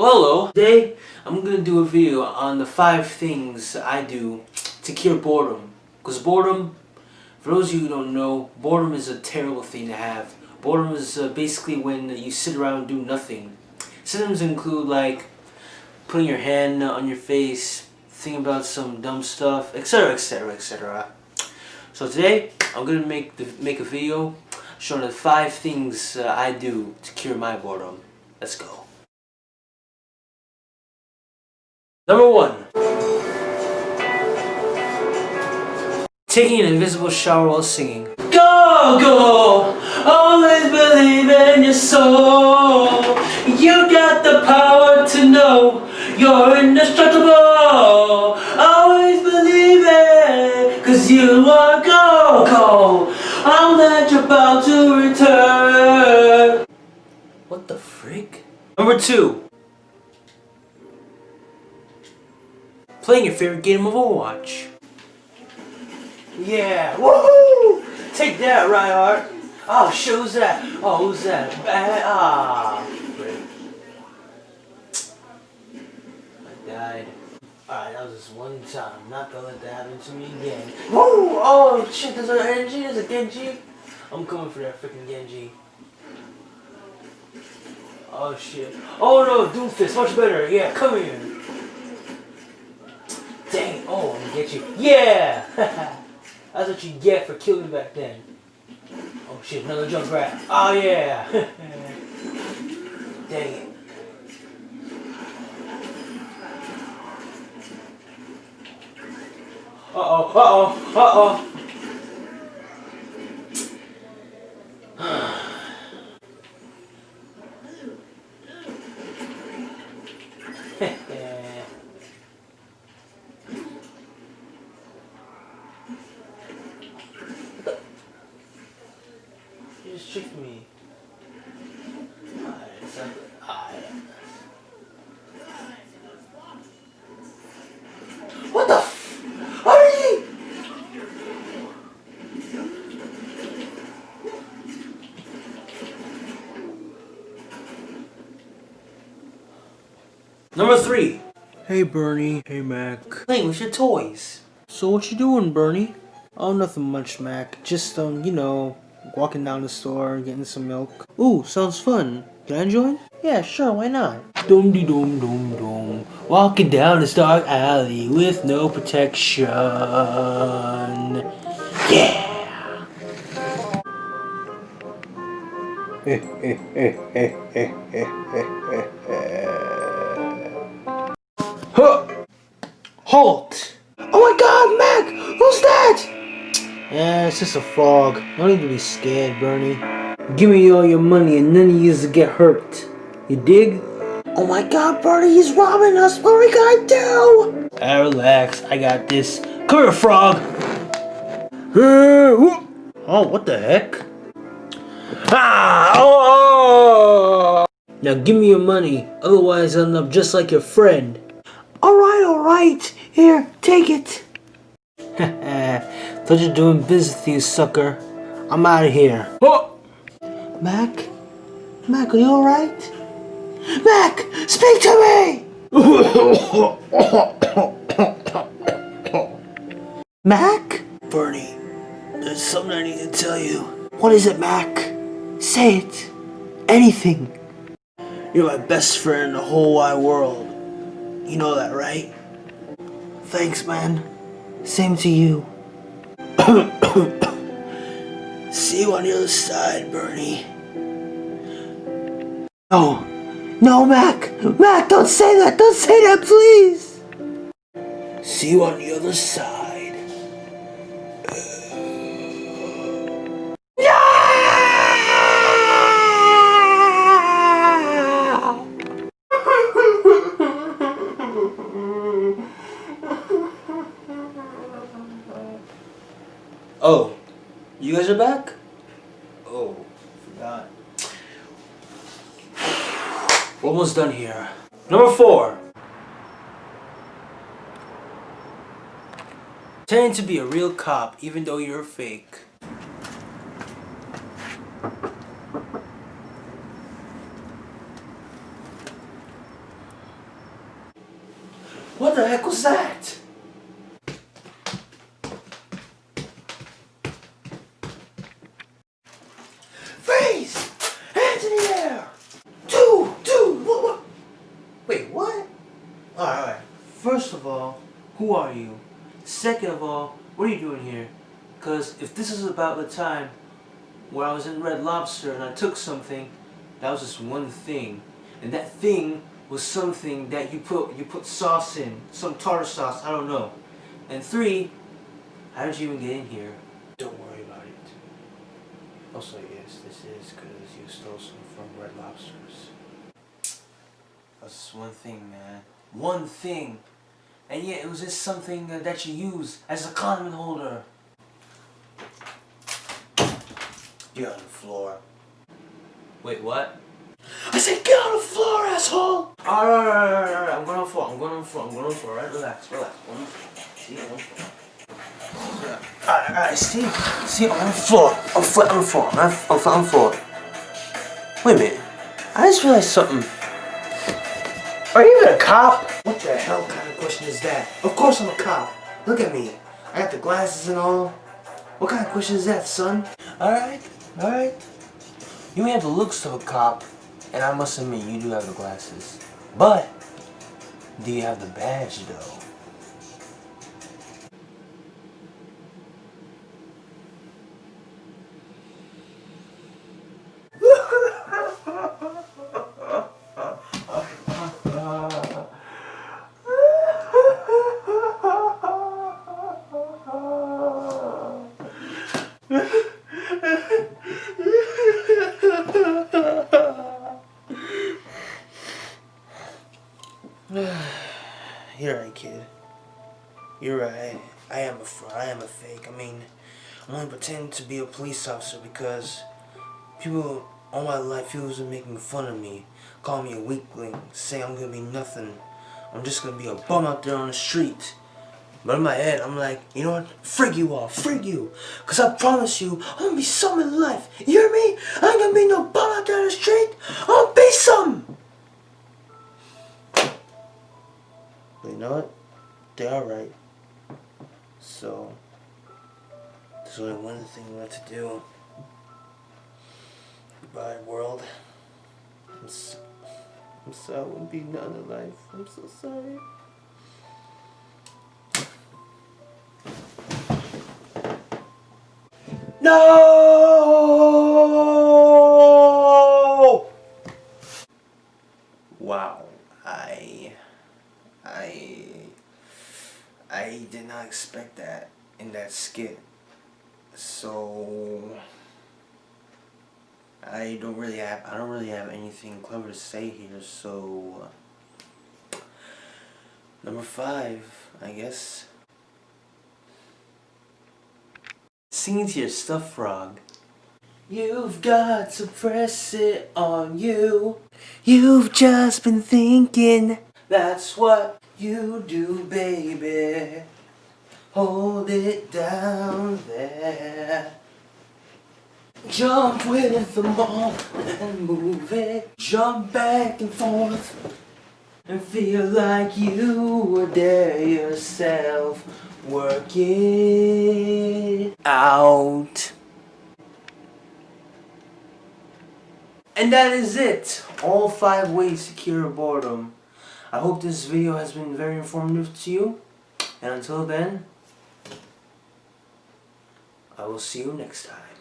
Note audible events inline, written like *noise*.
Well, hello. Today, I'm gonna do a video on the five things I do to cure boredom. Because boredom, for those of you who don't know, boredom is a terrible thing to have. Boredom is uh, basically when you sit around and do nothing. Symptoms include like putting your hand on your face, thinking about some dumb stuff, etc, etc, etc. So today, I'm gonna make the, make a video showing the five things uh, I do to cure my boredom. Let's go. Number one. Taking an invisible shower while singing. Go, go! Always believe in your soul. You got the power to know you're indestructible. Always believe it, cause you are go, go. I'm that you're about to return. What the freak? Number two. Playing your favorite game of Overwatch. Yeah, woohoo! Take that, Reinhardt. Oh, shit, who's that? Oh, who's that? Ah. I died. Alright, that was just one time. Not gonna let that happen to me again. Woo! Oh shit, there's an energy, there's a Genji. I'm coming for that freaking Genji. Oh shit. Oh no, Doomfist, much better. Yeah, come here. You. Yeah! *laughs* That's what you get for killing back then. Oh shit, another Junkrat. Oh yeah! *laughs* Dang it. Uh-oh, uh-oh, uh-oh. you just tricked me. What the f- Hurry! Number three. Hey Bernie. Hey Mac. Playing with your toys. So what you doing, Bernie? Oh, nothing much, Mac. Just, um, you know, walking down the store, getting some milk. Ooh, sounds fun. Can I join? Yeah, sure, why not? Dum de dum dum dum. Walking down this dark alley with no protection. Yeah! *laughs* it's just a fog. No need to be scared, Bernie. Give me all your money and none of you get hurt. You dig? Oh my god, Bernie, he's robbing us! What are we gonna do? Ah, relax, I got this. Come here, frog! Oh, what the heck? Ah! Oh! Now give me your money, otherwise I'll end up just like your friend. Alright, alright. Here, take it. *laughs* Thought you're doing business with you, sucker. I'm out of here. Oh! Mac? Mac, are you alright? Mac! Speak to me! Mac? Bernie, there's something I need to tell you. What is it, Mac? Say it. Anything. You're my best friend in the whole wide world. You know that, right? Thanks, man. Same to you. *coughs* See you on the other side, Bernie. No. No, Mac! Mac, don't say that! Don't say that, please! See you on the other side. Forgot. Almost done here. Number four. Pretending to be a real cop even though you're fake. What the heck was that? Freeze! Hands in the air! Dude, dude, what, what? Wait, what? Alright, alright. First of all, who are you? Second of all, what are you doing here? Because if this is about the time where I was in Red Lobster and I took something, that was just one thing. And that thing was something that you put you put sauce in, some tartar sauce, I don't know. And three, how did you even get in here? Don't worry about it. Also, yes, this is because you stole some from Red Lobsters. That's just one thing, man. One thing. And yet, it was just something that you use as a condiment holder. Get on the floor. Wait, what? I said get on the floor, asshole! Alright, alright, alright, alright, I'm going on the floor, I'm going on the floor, I'm going on the floor, right? Relax, relax. One, see, on the floor. Alright, alright, see, see, on the floor, on flat on the floor, flat on the floor. Wait a minute, I just realized something. Are you even a cop? What the hell kind of question is that? Of course I'm a cop. Look at me. I got the glasses and all. What kind of question is that, son? Alright, alright. You may have the looks of a cop, and I must admit you do have the glasses. But, do you have the badge though? *sighs* You're right, kid. You're right. I am a fraud. I am a fake. I mean, I'm only pretending to be a police officer because people all my life people are making fun of me, call me a weakling, say I'm gonna be nothing. I'm just gonna be a bum out there on the street. But in my head, I'm like, you know what? Frig you all, frig you. Cause I promise you, I'm gonna be something in life. You hear me? I ain't gonna be no bum out there on the street. I'm gonna be something. But you know what? They are right. So, there's only one thing left to do. Goodbye, world. I'm so, I'm sorry I won't be none in life. I'm so sorry. No! Wow, I, I, I did not expect that in that skit. So, I don't really have, I don't really have anything clever to say here. So, number five, I guess. Singing to your stuff frog. You've got to press it on you. You've just been thinking. That's what you do, baby. Hold it down there. Jump with the ball and move it. Jump back and forth. And feel like you were there yourself. Work it out. And that is it. All five ways to cure boredom. I hope this video has been very informative to you. And until then, I will see you next time.